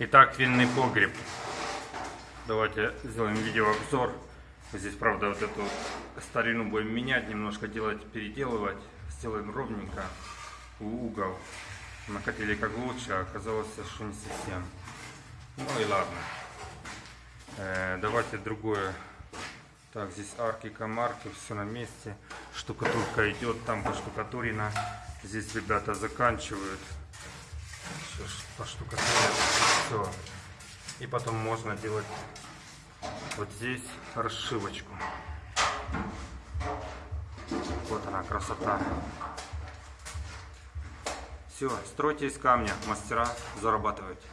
Итак, винный погреб. Давайте сделаем видеообзор. Здесь, правда, вот эту старину будем менять, немножко делать, переделывать. Сделаем ровненько угол. Мы хотели как лучше, а оказалось, что не совсем. Ну и ладно. Э, давайте другое. Так, здесь арки, комарки, все на месте. Штукатурка идет, там поштукатурено. Здесь ребята заканчивают. Сейчас поштукатурят. Все. И потом можно делать вот здесь расшивочку. Вот она, красота. Все, стройте из камня, мастера, зарабатывайте.